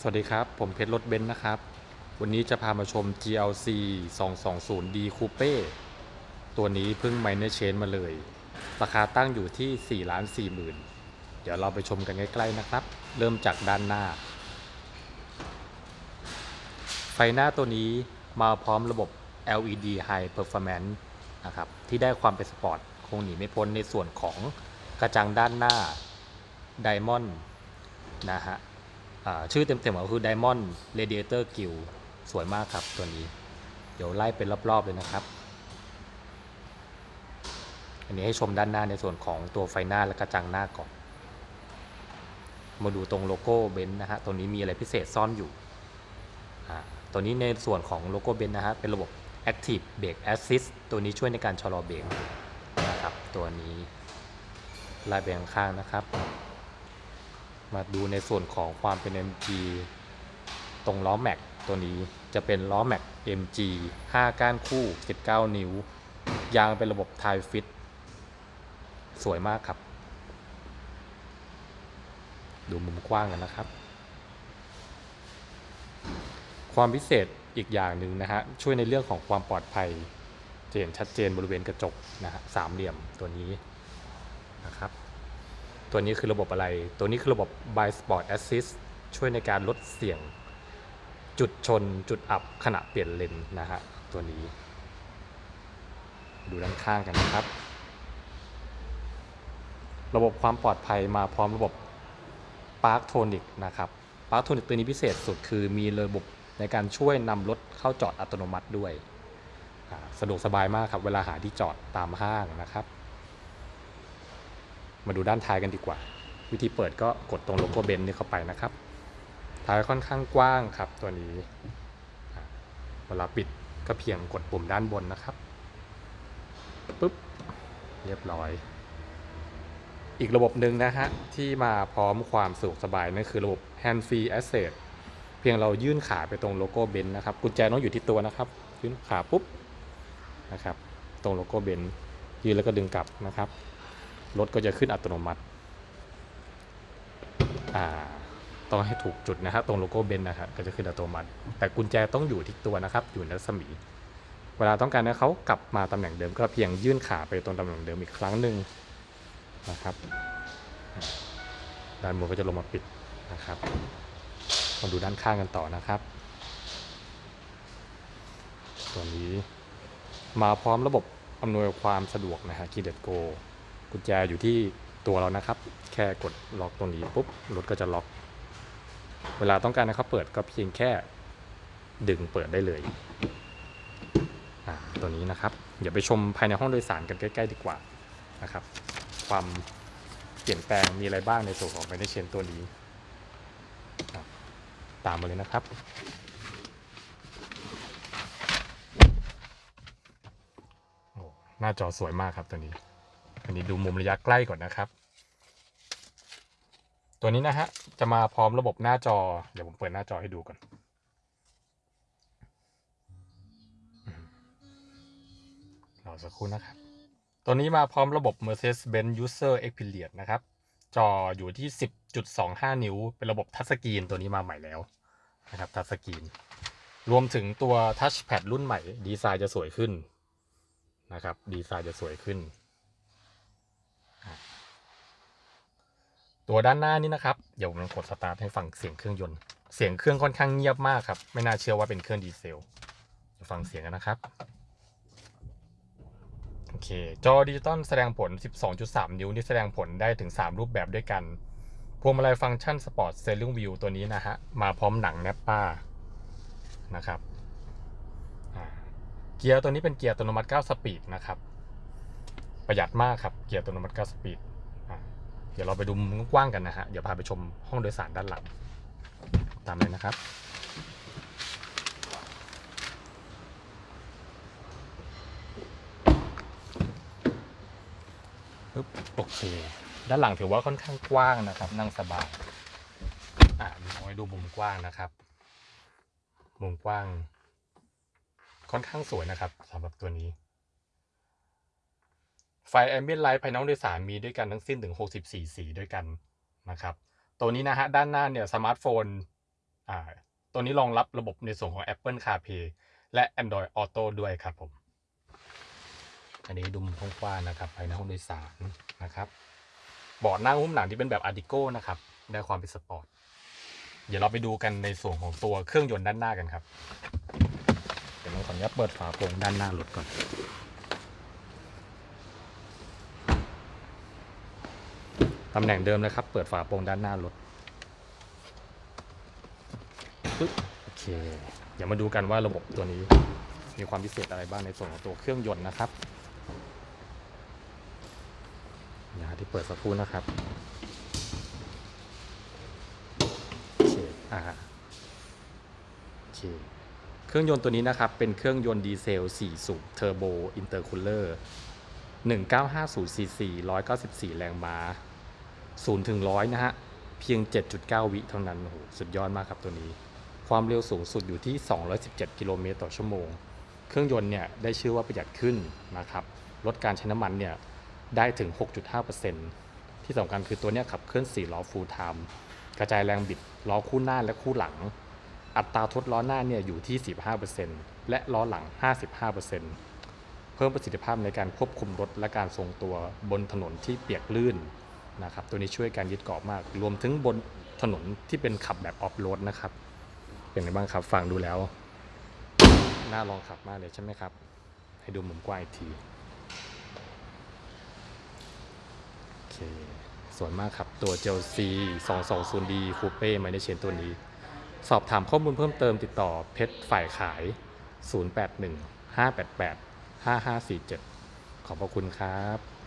สวัสดีครับ ผมเพชรรถเบนซ์นะครับ วันนี้จะพามาชม GLC 220D Coupe ตัวนี้เพิ่ง minor change มาเลย ราคาตั้งอยู่ที่ 4 ล้าน 4 หมื่น เดี๋ยวเราไปชมกันใกล้ ๆ นะครับ เริ่มจากด้านหน้า ไฟหน้าตัวนี้มาพร้อมระบบ LED High Performance นะครับ ที่ได้ความเป็นสปอร์ต คงหนีไม่พ้นในส่วนของกระจังด้านหน้า Diamond นะฮะ ชื่อเต็มๆก็คือ Diamond Radiator Grill สวยมากครับตัวนี้ เดี๋ยวไล่เป็นรอบๆเลยนะครับ อันนี้ให้ชมด้านหน้าในส่วนของตัวไฟหน้าและกระจังหน้าก่อน มาดูตรงโลโก้เบนซ์นะฮะ ตัวนี้มีอะไรพิเศษซ่อนอยู่ ตัวนี้ในส่วนของโลโก้เบนซ์นะฮะ เป็นระบบ Active Brake Assist ตัวนี้ช่วยในการชะลอเบรกนะครับ ตัวนี้ไล่ไปข้างๆนะครับ มาดูในส่วนของความเป็น MG ตรงล้อแม็กตัวนี้จะเป็นล้อแม็ก MG 5 ก้านคู่ 19 นิ้ว ยางเป็นระบบไทฟิต สวยมากครับ ดูมุมกว้างกันนะครับ ความพิเศษอีกอย่างหนึ่งนะฮะ ช่วยในเรื่องของความปลอดภัยจะเห็นชัดเจนบริเวณกระจกนะฮะสามเหลี่ยมตัวนี้นะครับ ตัวนี้คือระบบอะไร ตัวนี้คือระบบ by sport assist ช่วยในการลดเสี่ยง จุดชนจุดอับขณะเปลี่ยนเลนนะฮะตัวนี้ ดูด้านข้างกันนะครับ ระบบความปลอดภัยมาพร้อมระบบ Park Tonic นะครับ Park Tonic ตัวนี้พิเศษสุดคือมีระบบในการช่วยนำรถเข้าจอดอัตโนมัติด้วย สะดวกสบายมากครับ เวลาหาที่จอดตามห้างนะครับ มาดูด้านท้ายกันดีกว่า วิธีเปิดก็กดตรงโลโก้เบนซ์นี่เข้าไปนะครับ ท้ายค่อนข้างกว้างครับตัวนี้เวลาปิดก็เพียงกดปุ่มด้านบนนะครับปุ๊บเรียบร้อย อีกระบบหนึ่งนะฮะ ที่มาพร้อมความสะดวกสบายนั่นคือระบบ hands-free access เพียงเรายื่นขาไปตรงโลโก้เบนซ์นะครับ กุญแจต้องอยู่ที่ตัวนะครับยื่นขาปุ๊บนะครับ ตรงโลโก้เบนซ์ยื่นแล้วก็ดึงกลับนะครับ รถก็จะขึ้นอัตโนมัติอ่าต้องให้ถูกจุดนะครับตรงโลโก้เบนซ์นะครับก็จะขึ้นอัตโนมัติ แต่กุญแจต้องอยู่ที่ตัวนะครับ อยู่ในรัศมี เวลาต้องการให้เขากลับมาตำแหน่งเดิม ก็เพียงยื่นขาไปตรงตำแหน่งเดิมอีกครั้งหนึ่งนะครับด้านบนก็จะลงมาปิดนะครับมาดูด้านข้างกันต่อนะครับ ตัวนี้มาพร้อมระบบอำนวยความสะดวกนะฮะคีเด็ดโก กุญแจอยู่ที่ตัวเรานะครับ แค่กดล็อกตรงนี้ปุ๊บรถก็จะล็อก เวลาต้องการให้เขาเปิดก็เพียงแค่ดึงเปิดได้เลยตัวนี้นะครับเดี๋ยวไปชมภายในห้องโดยสารกันใกล้ ๆ ดีกว่านะครับ ความเปลี่ยนแปลงมีอะไรบ้างในส่วนของไฟในเชนตัวนี้ ตามมาเลยนะครับ หน้าจอสวยมากครับตัวนี้ อันนี้ดูมุมระยะใกล้ก่อนนะครับ ตัวนี้นะฮะจะมาพร้อมระบบหน้าจอ เดี๋ยวผมเปิดหน้าจอให้ดูก่อนรอสักครู่นะครับ ตัวนี้มาพร้อมระบบ Mercedes-Benz User Experience นะครับ จออยู่ที่ 10.25 นิ้ว เป็นระบบ touchscreen ตัวนี้มาใหม่แล้วนะครับ touchscreen รวมถึงตัว Touchpad รุ่นใหม่ ดีไซน์จะสวยขึ้นนะครับ ดีไซน์จะสวยขึ้นอะ ตัวด้านหน้านี้นะครับ เดี๋ยวผมกดสตาร์ทให้ฟังเสียงเครื่องยนต์ เสียงเครื่องค่อนข้างเงียบมากครับ ไม่น่าเชื่อว่าเป็นเครื่องดีเซลเดี๋ยวฟังเสียงกันนะครับ โอเค จอดิจิตอลแสดงผล 12.3 นิ้วนี่แสดงผลได้ถึง 3 รูปแบบด้วยกัน พวงมาลัยฟังก์ชัน sport steering wheel ตัวนี้นะฮะ มาพร้อมหนัง Nappa นะครับเกียร์ตัวนี้เป็นเกียร์อัตโนมัติ 9 speed นะครับ ประหยัดมากครับ เกียร์อัตโนมัติ 9 speed เดี๋ยวเราไปดูมุมกว้างกันนะฮะ เดี๋ยวพาไปชมห้องโดยสารด้านหลัง ตามเลยนะครับปึ๊บโอเค ด้านหลังถือว่าค่อนข้างกว้างนะครับ นั่งสบาย อะเอาไว้ดูมุมกว้างนะครับ มุมกว้าง ค่อนข้างสวยนะครับสำหรับตัวนี้ ไฟแอมเบียนไลท์ภายในห้องโดยสารมีด้วยกันทั้งสิ้นถึง 64 สีด้วยกันนะครับ ตัวนี้นะฮะด้านหน้าเนี่ยสมาร์ทโฟนอ่าตัวนี้รองรับระบบในส่วนของ Apple CarPlay และ Android Auto ด้วยครับผม อันนี้ดูมุมกว้างๆนะครับภายในห้องโดยสารนะครับเบาะนั่งหุ้มหนังที่เป็นแบบ Artico นะครับได้ความเป็นสปอร์ตเดี๋ยวเราไปดูกันในส่วนของตัวเครื่องยนต์ด้านหน้ากันครับ เดี๋ยวเราขออนุญาตเปิดฝากระโปรงด้านหน้ารถก่อน ตำแหน่งเดิมนะครับ เปิดฝาโปร่งด้านหน้ารถปึ๊บโอเค เดี๋ยวมาดูกันว่าระบบตัวนี้มีความพิเศษอะไรบ้างในส่วนของตัวเครื่องยนต์นะครับอย่าที่เปิดสักครู่นะครับโอเคอ่าโอเคเครื่องยนต์ตัวนี้นะครับ เป็นเครื่องยนต์ดีเซล 4 สูบเทอร์โบอินเตอร์คูลเลอร์1950ซีซี194 แรงม้า 0ถึง100 นะฮะ เพียง 7.9 วิเท่านั้นโอ้โหสุดยอดมากครับตัวนี้ ความเร็วสูงสุดอยู่ที่ 217 กิโลเมตรต่อชั่วโมง เครื่องยนต์เนี่ยได้ชื่อว่าประหยัดขึ้นนะครับ ลดการใช้น้ำมันเนี่ยได้ถึง 6.5%ที่สำคัญคือตัวเนี้ยขับเคลื่อน 4 ล้อ full time กระจายแรงบิดล้อคู่หน้าและคู่หลัง อัตราทดล้อหน้าเนี่ยอยู่ที่ 15%และล้อหลัง 55%เพิ่มประสิทธิภาพในการควบคุมรถและการทรงตัวบนถนนที่เปียกลื่น นะครับตัวนี้ช่วยการยึดเกาะมาก รวมถึงบนถนนที่เป็นขับแบบออฟโรดนะครับ เป็นไงบ้างครับฟังดูแล้ว น่าลองขับมากเลยใช่ไหมครับ ให้ดูมุมกว้างอีกทีโอเคสวยมากครับตัว JLC 220D Coupe ไมเนเชนตัวนี้ สอบถามข้อมูลเพิ่มเติมติดต่อเพชรฝ่ายขาย 081 588 5547 ขอบพระคุณครับ